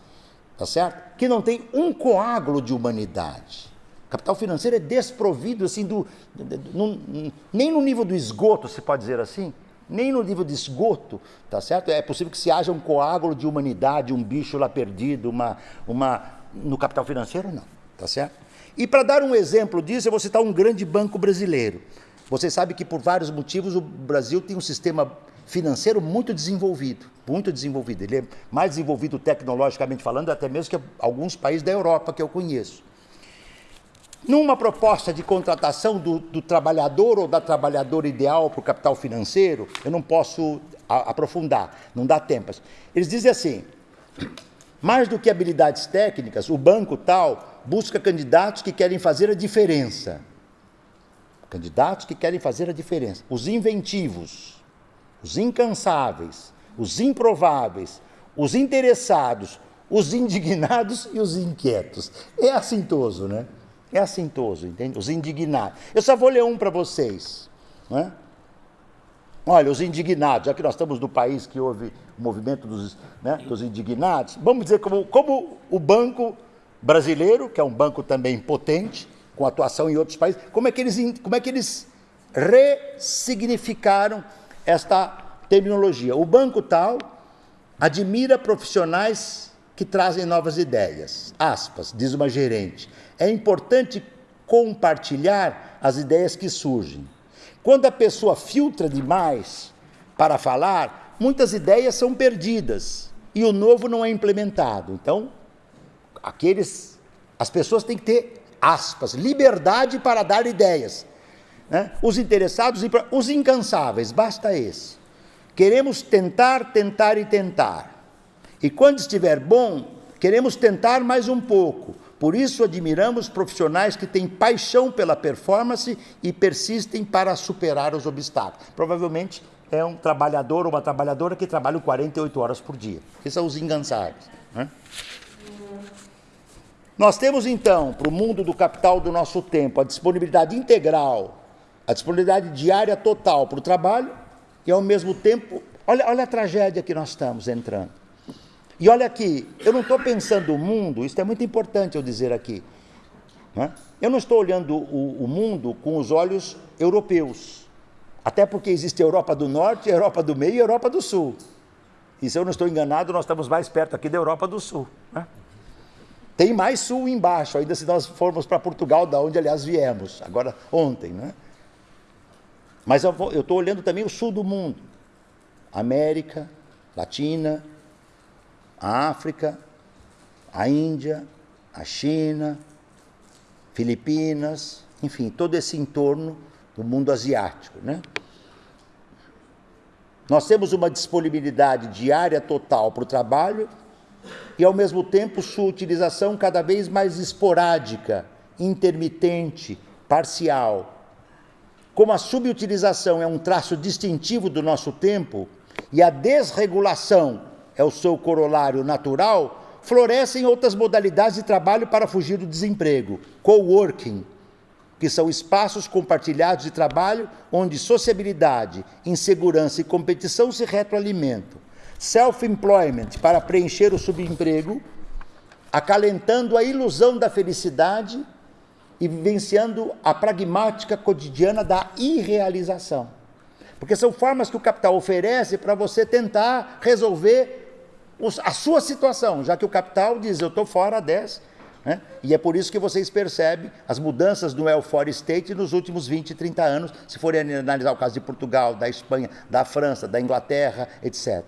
S1: tá certo? Que não tem um coágulo de humanidade. O capital financeiro é desprovido, assim, do, do, do, nem no nível do esgoto, se pode dizer assim, nem no nível de esgoto, tá certo? É possível que se haja um coágulo de humanidade, um bicho lá perdido, uma, uma no capital financeiro não, tá certo? E para dar um exemplo disso, eu vou citar um grande banco brasileiro. Você sabe que por vários motivos o Brasil tem um sistema financeiro muito desenvolvido, muito desenvolvido. Ele é mais desenvolvido tecnologicamente falando até mesmo que alguns países da Europa que eu conheço. Numa proposta de contratação do, do trabalhador ou da trabalhadora ideal para o capital financeiro, eu não posso a, aprofundar, não dá tempo. Eles dizem assim: mais do que habilidades técnicas, o banco tal busca candidatos que querem fazer a diferença. Candidatos que querem fazer a diferença. Os inventivos, os incansáveis, os improváveis, os interessados, os indignados e os inquietos. É assintoso, né? É assintoso, entende? Os indignados. Eu só vou ler um para vocês. Né? Olha, os indignados, já que nós estamos no país que houve o movimento dos, né, dos indignados, vamos dizer como, como o banco brasileiro, que é um banco também potente, com atuação em outros países, como é que eles, como é que eles ressignificaram esta terminologia. O banco tal admira profissionais que trazem novas ideias. Aspas, diz uma gerente. É importante compartilhar as ideias que surgem. Quando a pessoa filtra demais para falar, muitas ideias são perdidas e o novo não é implementado. Então, aqueles, as pessoas têm que ter aspas, liberdade para dar ideias. Né? Os interessados, os incansáveis, basta esse. Queremos tentar, tentar e tentar. E quando estiver bom, queremos tentar mais um pouco. Por isso admiramos profissionais que têm paixão pela performance e persistem para superar os obstáculos. Provavelmente é um trabalhador ou uma trabalhadora que trabalha 48 horas por dia. Que são os incansáveis. Né? Nós temos então, para o mundo do capital do nosso tempo, a disponibilidade integral, a disponibilidade diária total para o trabalho e, ao mesmo tempo, olha, olha a tragédia que nós estamos entrando. E olha aqui, eu não estou pensando o mundo, isso é muito importante eu dizer aqui. Né? Eu não estou olhando o, o mundo com os olhos europeus, até porque existe a Europa do Norte, a Europa do Meio e a Europa do Sul. E se eu não estou enganado, nós estamos mais perto aqui da Europa do Sul. Né? Tem mais sul embaixo, ainda se nós formos para Portugal, da onde, aliás, viemos, agora ontem, né? Mas eu estou olhando também o sul do mundo. América, Latina, a África, a Índia, a China, Filipinas, enfim, todo esse entorno do mundo asiático, né? Nós temos uma disponibilidade diária total para o trabalho e, ao mesmo tempo, sua utilização cada vez mais esporádica, intermitente, parcial. Como a subutilização é um traço distintivo do nosso tempo e a desregulação é o seu corolário natural, florescem outras modalidades de trabalho para fugir do desemprego. Coworking, que são espaços compartilhados de trabalho onde sociabilidade, insegurança e competição se retroalimentam self-employment para preencher o subemprego, acalentando a ilusão da felicidade e vivenciando a pragmática cotidiana da irrealização. Porque são formas que o capital oferece para você tentar resolver a sua situação, já que o capital diz, eu estou fora dessa. Né? E é por isso que vocês percebem as mudanças do welfare state nos últimos 20, 30 anos, se forem analisar o caso de Portugal, da Espanha, da França, da Inglaterra, etc.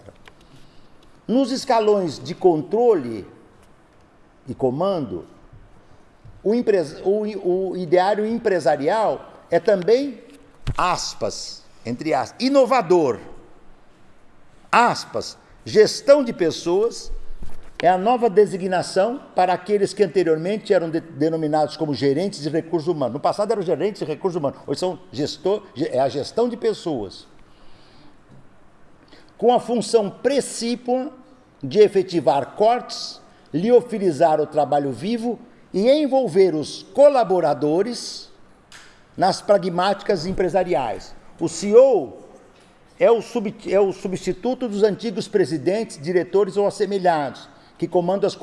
S1: Nos escalões de controle e comando, o, o, o ideário empresarial é também, aspas, entre aspas, inovador. Aspas, gestão de pessoas é a nova designação para aqueles que anteriormente eram de, denominados como gerentes de recursos humanos. No passado eram gerentes de recursos humanos, hoje são gestor, é a gestão de pessoas com a função precípua de efetivar cortes, liofilizar o trabalho vivo e envolver os colaboradores nas pragmáticas empresariais. O CEO é o, sub, é o substituto dos antigos presidentes, diretores ou assemelhados, que comandam as,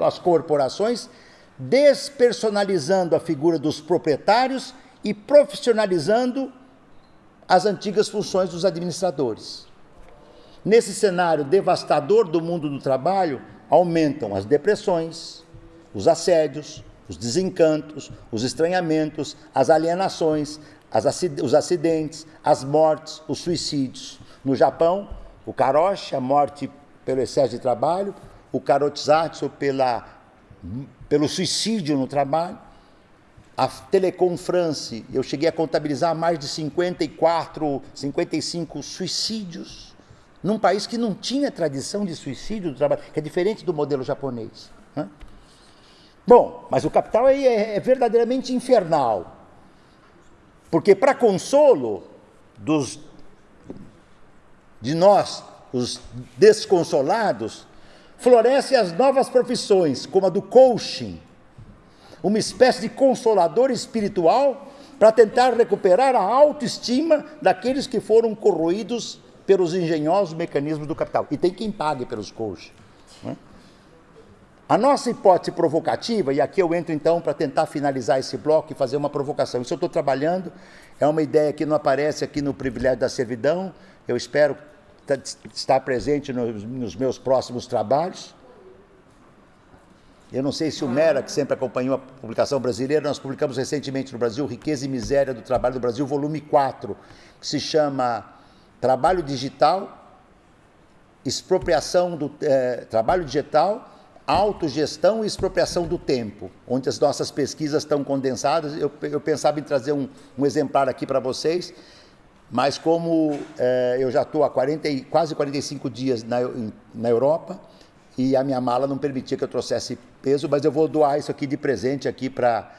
S1: as corporações, despersonalizando a figura dos proprietários e profissionalizando as antigas funções dos administradores. Nesse cenário devastador do mundo do trabalho, aumentam as depressões, os assédios, os desencantos, os estranhamentos, as alienações, as os acidentes, as mortes, os suicídios. No Japão, o karoshi, a morte pelo excesso de trabalho, o karotizatsu pela, pelo suicídio no trabalho, a Telecom France, eu cheguei a contabilizar mais de 54, 55 suicídios num país que não tinha tradição de suicídio do trabalho, que é diferente do modelo japonês. Né? Bom, mas o capital aí é, é verdadeiramente infernal. Porque, para consolo dos, de nós, os desconsolados, florescem as novas profissões, como a do coaching, uma espécie de consolador espiritual para tentar recuperar a autoestima daqueles que foram corroídos pelos engenhosos mecanismos do capital. E tem quem pague pelos coaches. Né? A nossa hipótese provocativa, e aqui eu entro então para tentar finalizar esse bloco e fazer uma provocação. Isso eu estou trabalhando, é uma ideia que não aparece aqui no privilégio da servidão, eu espero estar presente nos, nos meus próximos trabalhos. Eu não sei se o Mera, que sempre acompanhou a publicação brasileira, nós publicamos recentemente no Brasil Riqueza e Miséria do Trabalho do Brasil, volume 4, que se chama Trabalho Digital, Expropriação do eh, Trabalho Digital, Autogestão e Expropriação do Tempo, onde as nossas pesquisas estão condensadas. Eu, eu pensava em trazer um, um exemplar aqui para vocês, mas como eh, eu já estou há 40, quase 45 dias na, na Europa, e a minha mala não permitia que eu trouxesse peso, mas eu vou doar isso aqui de presente aqui para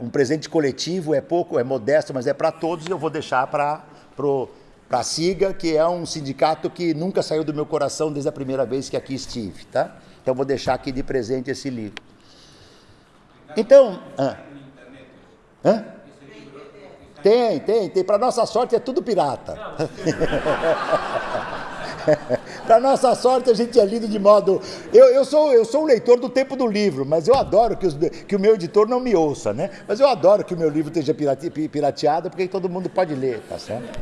S1: um presente coletivo, é pouco, é modesto, mas é para todos, e eu vou deixar para a SIGA, que é um sindicato que nunca saiu do meu coração desde a primeira vez que aqui estive, tá? Então vou deixar aqui de presente esse livro. Então, ah, hã? Tem, tem, tem. Para nossa sorte é tudo pirata. Para nossa sorte, a gente é lido de modo. Eu, eu, sou, eu sou um leitor do tempo do livro, mas eu adoro que, os, que o meu editor não me ouça, né? Mas eu adoro que o meu livro esteja pirate, pirateado, porque todo mundo pode ler, tá certo?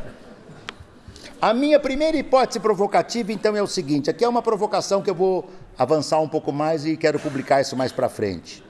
S1: A minha primeira hipótese provocativa, então, é o seguinte: aqui é uma provocação que eu vou avançar um pouco mais e quero publicar isso mais para frente.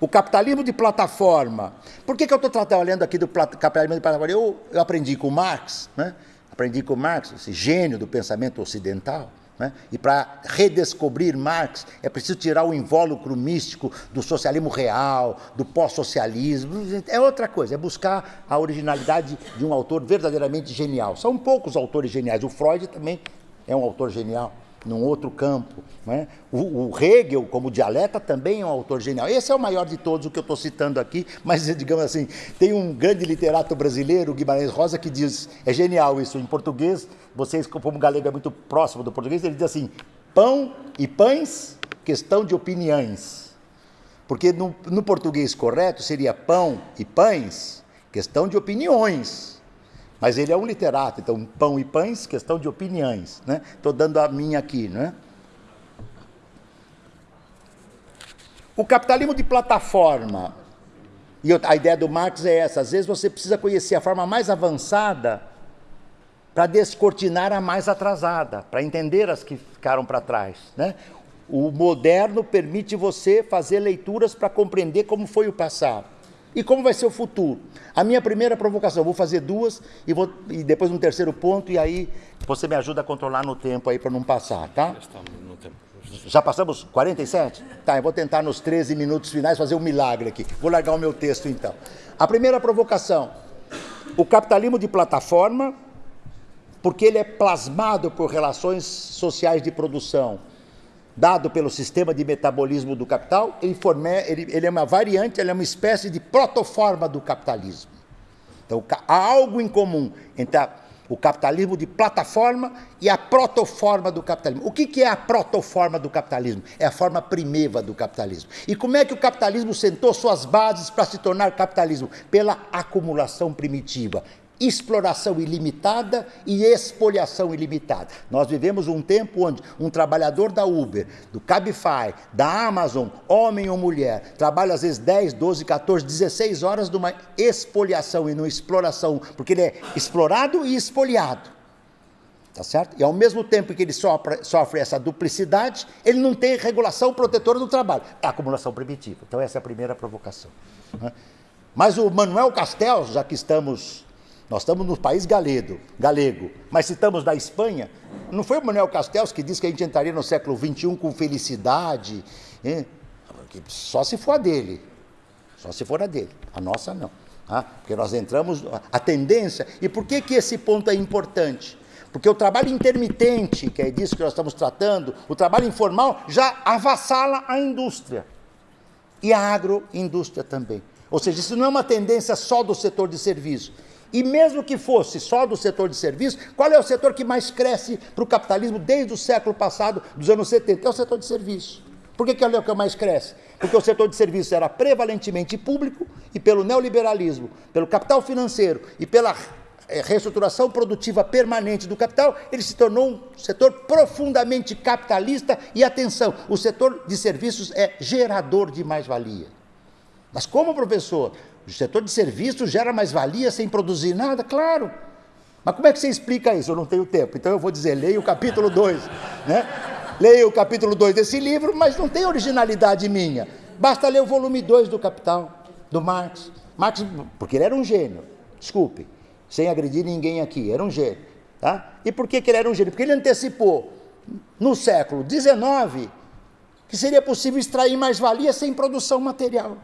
S1: O capitalismo de plataforma. Por que, que eu estou trabalhando aqui do capitalismo de plataforma? Eu, eu aprendi com Marx, né? aprendi com Marx, esse gênio do pensamento ocidental. Né? E para redescobrir Marx é preciso tirar o invólucro místico do socialismo real, do pós-socialismo. É outra coisa, é buscar a originalidade de um autor verdadeiramente genial. São poucos autores geniais. O Freud também é um autor genial num outro campo. Né? O, o, Hegel, como dialeta, também é um autor genial. Esse é o maior de todos, o que eu estou citando aqui, mas, digamos assim, tem um grande literato brasileiro, Guimarães Rosa, que diz, é genial isso, em português, vocês, como galego é muito próximo do português, ele diz assim, pão e pães, questão de opiniões. Porque no, no português correto seria pão e pães, questão de opiniões. Mas ele é um literato, então pão e pães, questão de opiniões. Né? Estou dando a minha aqui. Né? O capitalismo de plataforma. E a ideia do Marx é essa: às vezes você precisa conhecer a forma mais avançada para descortinar a mais atrasada, para entender as que ficaram para trás. Né? O moderno permite você fazer leituras para compreender como foi o passado. E como vai ser o futuro? A minha primeira provocação, vou fazer duas e, vou, e depois um terceiro ponto, e aí você me ajuda a controlar no tempo aí para não passar, tá? Já passamos 47? Tá, eu vou tentar nos 13 minutos finais fazer um milagre aqui. Vou largar o meu texto então. A primeira provocação: o capitalismo de plataforma, porque ele é plasmado por relações sociais de produção dado pelo sistema de metabolismo do capital, ele, forme, ele, ele é uma variante, ele é uma espécie de protoforma do capitalismo. Então, há algo em comum entre a, o capitalismo de plataforma e a protoforma do capitalismo. O que, que é a protoforma do capitalismo? É a forma primeva do capitalismo. E como é que o capitalismo sentou suas bases para se tornar capitalismo? Pela acumulação primitiva exploração ilimitada e expoliação ilimitada. Nós vivemos um tempo onde um trabalhador da Uber, do Cabify, da Amazon, homem ou mulher, trabalha às vezes 10, 12, 14, 16 horas numa expoliação e numa exploração, porque ele é explorado e expoliado. Tá certo? E ao mesmo tempo que ele sofre, sofre essa duplicidade, ele não tem regulação protetora do trabalho. É acumulação primitiva. Então essa é a primeira provocação. Né? Mas o Manuel Castells, já que estamos nós estamos no país galego, galego, mas se estamos na Espanha, não foi o Manuel Castells que disse que a gente entraria no século XXI com felicidade? Hein? Só se for a dele, só se for a dele, a nossa não. Ah, porque nós entramos, a tendência, e por que, que esse ponto é importante? Porque o trabalho intermitente, que é disso que nós estamos tratando, o trabalho informal já avassala a indústria. E a agroindústria também. Ou seja, isso não é uma tendência só do setor de serviço, e mesmo que fosse só do setor de serviços, qual é o setor que mais cresce para o capitalismo desde o século passado, dos anos 70? É o setor de serviços. Por que, que é o que mais cresce? Porque o setor de serviços era prevalentemente público e pelo neoliberalismo, pelo capital financeiro e pela eh, reestruturação produtiva permanente do capital, ele se tornou um setor profundamente capitalista e atenção, o setor de serviços é gerador de mais-valia. Mas como professor, o setor de serviços gera mais-valia sem produzir nada? Claro. Mas como é que você explica isso? Eu não tenho tempo. Então eu vou dizer, leia o capítulo 2. Né? leia o capítulo 2 desse livro, mas não tem originalidade minha. Basta ler o volume 2 do Capital, do Marx. Marx, porque ele era um gênio, desculpe, sem agredir ninguém aqui, era um gênio. Tá? E por que, que ele era um gênio? Porque ele antecipou, no século XIX, que seria possível extrair mais-valia sem produção material.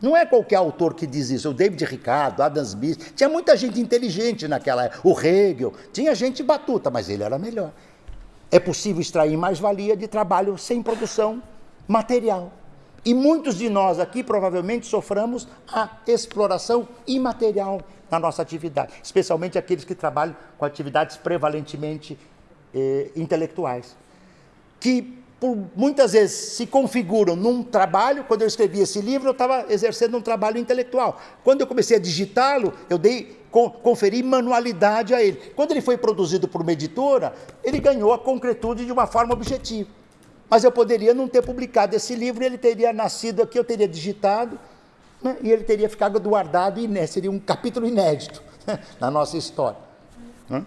S1: Não é qualquer autor que diz isso. O David Ricardo, Adam Smith, tinha muita gente inteligente naquela época. O Hegel, tinha gente batuta, mas ele era melhor. É possível extrair mais-valia de trabalho sem produção material. E muitos de nós aqui provavelmente soframos a exploração imaterial na nossa atividade, especialmente aqueles que trabalham com atividades prevalentemente eh, intelectuais, que por, muitas vezes se configuram num trabalho. Quando eu escrevi esse livro, eu estava exercendo um trabalho intelectual. Quando eu comecei a digitá-lo, eu dei, conferi manualidade a ele. Quando ele foi produzido por uma editora, ele ganhou a concretude de uma forma objetiva. Mas eu poderia não ter publicado esse livro, ele teria nascido aqui, eu teria digitado, né, e ele teria ficado guardado, e seria um capítulo inédito né, na nossa história. Né?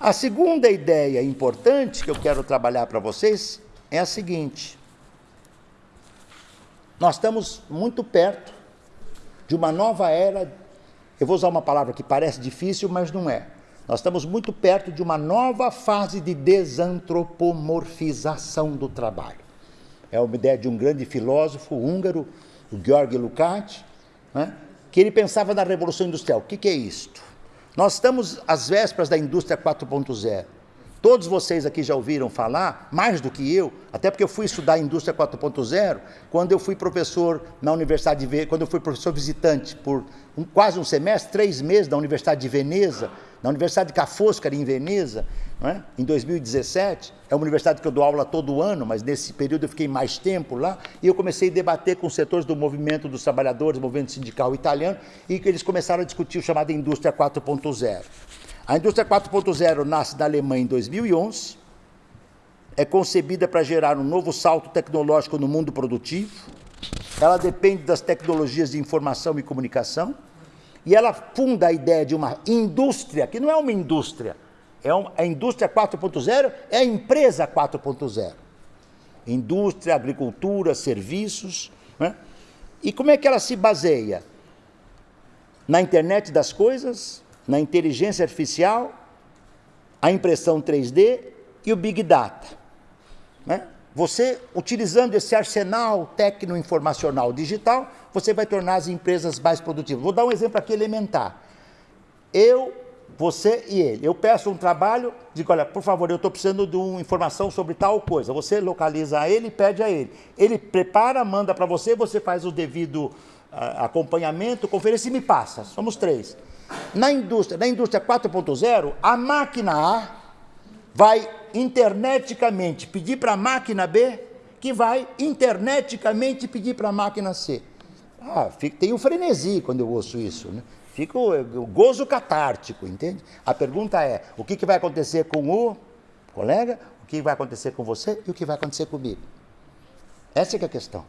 S1: A segunda ideia importante que eu quero trabalhar para vocês é a seguinte: nós estamos muito perto de uma nova era. Eu vou usar uma palavra que parece difícil, mas não é. Nós estamos muito perto de uma nova fase de desantropomorfização do trabalho. É uma ideia de um grande filósofo húngaro, o Georg Lukács, né, que ele pensava na Revolução Industrial. O que, que é isto? Nós estamos às vésperas da indústria 4.0. Todos vocês aqui já ouviram falar, mais do que eu, até porque eu fui estudar indústria 4.0 quando eu fui professor na Universidade de quando eu fui professor visitante por um, quase um semestre, três meses na Universidade de Veneza, na Universidade de Ca' Foscari, em Veneza, é? em 2017. É uma universidade que eu dou aula todo ano, mas nesse período eu fiquei mais tempo lá, e eu comecei a debater com setores do movimento dos trabalhadores, movimento sindical italiano, e que eles começaram a discutir o chamado indústria 4.0. A indústria 4.0 nasce da Alemanha em 2011, é concebida para gerar um novo salto tecnológico no mundo produtivo, ela depende das tecnologias de informação e comunicação, e ela funda a ideia de uma indústria, que não é uma indústria, é uma, a indústria 4.0 é a empresa 4.0. Indústria, agricultura, serviços. Né? E como é que ela se baseia? Na internet das coisas, na inteligência artificial, a impressão 3D e o Big Data. Né? Você, utilizando esse arsenal tecno-informacional digital, você vai tornar as empresas mais produtivas. Vou dar um exemplo aqui elementar. Eu, você e ele. Eu peço um trabalho, digo, olha, por favor, eu estou precisando de uma informação sobre tal coisa. Você localiza ele e pede a ele. Ele prepara, manda para você, você faz o devido uh, acompanhamento, conferência e me passa. Somos três. Na indústria, na indústria 4.0, a máquina A vai interneticamente pedir para a máquina B, que vai interneticamente pedir para a máquina C. Ah, fica, tem um frenesi quando eu ouço isso, né? Fica o, o gozo catártico, entende? A pergunta é: o que, que vai acontecer com o colega, o que vai acontecer com você e o que vai acontecer comigo? Essa é, é a questão.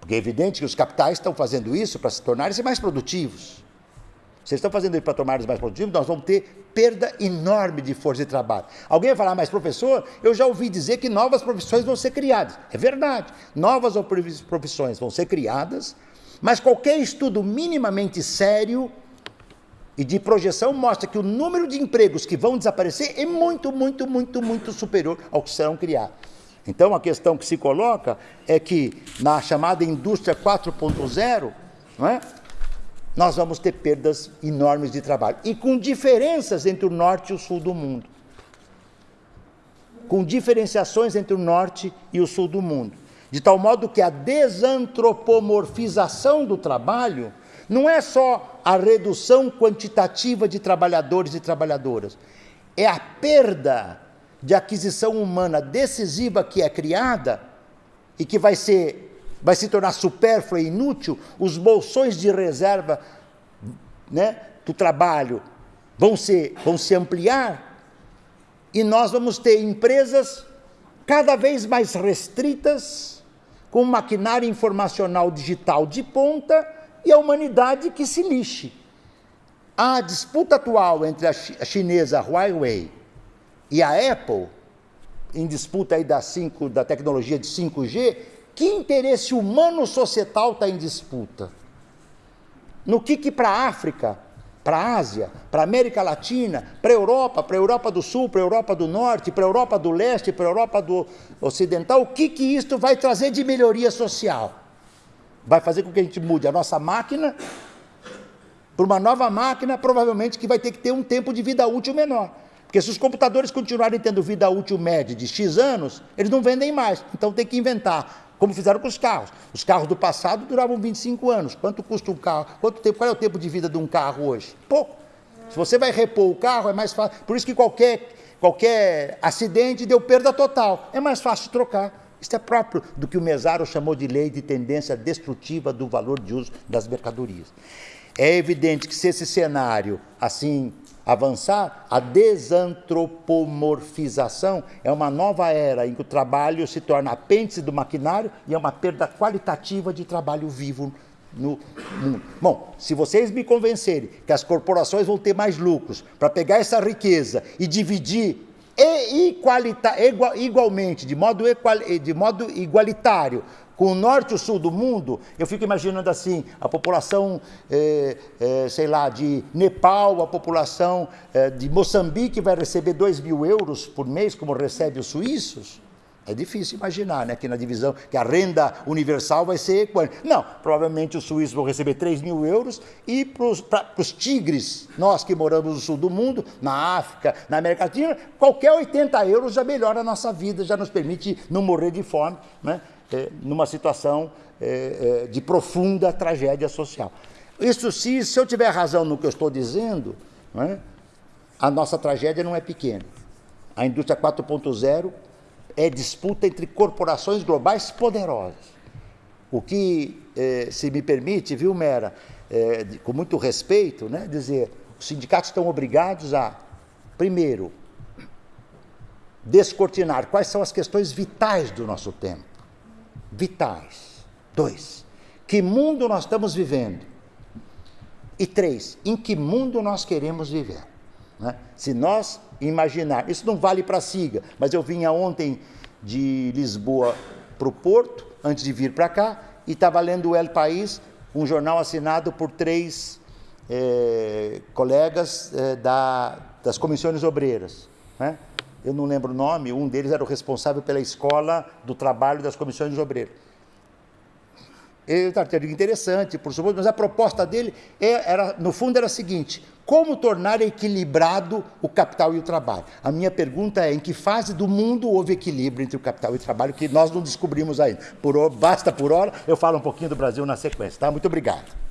S1: Porque é evidente que os capitais estão fazendo isso para se tornarem mais produtivos. Vocês estão fazendo isso para tornar-nos mais produtivos, nós vamos ter perda enorme de força de trabalho. Alguém vai falar, mas professor, eu já ouvi dizer que novas profissões vão ser criadas. É verdade, novas profissões vão ser criadas, mas qualquer estudo minimamente sério e de projeção mostra que o número de empregos que vão desaparecer é muito, muito, muito, muito superior ao que serão criados. Então a questão que se coloca é que na chamada indústria 4.0, não é? Nós vamos ter perdas enormes de trabalho. E com diferenças entre o norte e o sul do mundo. Com diferenciações entre o norte e o sul do mundo. De tal modo que a desantropomorfização do trabalho não é só a redução quantitativa de trabalhadores e trabalhadoras, é a perda de aquisição humana decisiva que é criada e que vai ser vai se tornar supérflua e inútil, os bolsões de reserva né, do trabalho vão se, vão se ampliar e nós vamos ter empresas cada vez mais restritas com maquinário informacional digital de ponta e a humanidade que se lixe. A disputa atual entre a chinesa Huawei e a Apple em disputa aí da, 5, da tecnologia de 5G, que interesse humano societal está em disputa? No que, que para a África, para a Ásia, para a América Latina, para a Europa, para a Europa do Sul, para a Europa do Norte, para a Europa do Leste, para a Europa do Ocidental, o que, que isto vai trazer de melhoria social? Vai fazer com que a gente mude a nossa máquina para uma nova máquina, provavelmente que vai ter que ter um tempo de vida útil menor. Porque se os computadores continuarem tendo vida útil média de X anos, eles não vendem mais. Então tem que inventar, como fizeram com os carros. Os carros do passado duravam 25 anos. Quanto custa um carro? Quanto tempo? Qual é o tempo de vida de um carro hoje? Pouco. Se você vai repor o carro, é mais fácil. Por isso que qualquer, qualquer acidente deu perda total. É mais fácil trocar. Isso é próprio do que o Mesaro chamou de lei de tendência destrutiva do valor de uso das mercadorias. É evidente que se esse cenário assim avançar, a desantropomorfização é uma nova era em que o trabalho se torna apêndice do maquinário e é uma perda qualitativa de trabalho vivo no mundo. Bom, se vocês me convencerem que as corporações vão ter mais lucros para pegar essa riqueza e dividir e igualmente, de modo, equal, de modo igualitário, com o norte e o sul do mundo, eu fico imaginando assim, a população, é, é, sei lá, de Nepal, a população é, de Moçambique vai receber 2 mil euros por mês, como recebe os suíços. É difícil imaginar, né, que na divisão, que a renda universal vai ser equânime. Não, provavelmente os suíços vão receber 3 mil euros e para os tigres, nós que moramos no sul do mundo, na África, na América Latina, qualquer 80 euros já melhora a nossa vida, já nos permite não morrer de fome, né, é, numa situação é, é, de profunda tragédia social. Isso se, se eu tiver razão no que eu estou dizendo, né, a nossa tragédia não é pequena. A indústria 4.0 é disputa entre corporações globais poderosas. O que, eh, se me permite, viu, Mera, eh, com muito respeito, né, dizer, os sindicatos estão obrigados a, primeiro, descortinar quais são as questões vitais do nosso tempo. Vitais. Dois, que mundo nós estamos vivendo? E três, em que mundo nós queremos viver? Né? Se nós imaginar, isso não vale para a SIGA, mas eu vinha ontem de Lisboa para o Porto, antes de vir para cá, e estava lendo o El País, um jornal assinado por três é, colegas é, da, das comissões obreiras. Né? Eu não lembro o nome, um deles era o responsável pela escola do trabalho das comissões obreiras. Ele artigo interessante, por suposto, mas a proposta dele é, era, no fundo era a seguinte: como tornar equilibrado o capital e o trabalho? A minha pergunta é: em que fase do mundo houve equilíbrio entre o capital e o trabalho que nós não descobrimos ainda? Por, basta por hora, eu falo um pouquinho do Brasil na sequência, tá? Muito obrigado.